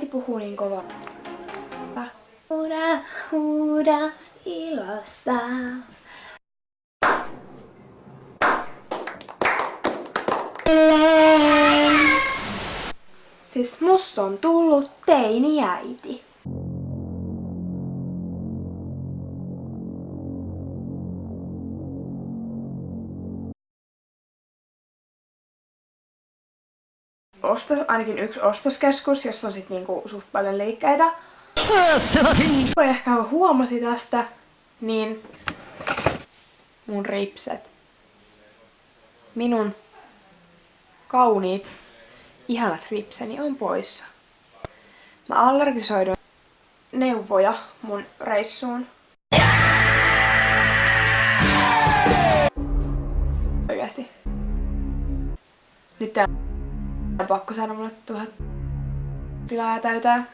äiti puhuu niin kovaa. Huuda, huuda ilosta. Siis musta on tullut teiniäiti. Ostos, ainakin yksi ostoskeskus, jossa on sit niinku suht paljon liikkeitä. Kun ehkä huomasi tästä, niin mun ripset. Minun kauniit, ihanat ripseni on poissa. Mä allergisoidun neuvoja mun reissuun. Oikeasti. Nyt tää pakko saada mulle tuhat tilaa täytää.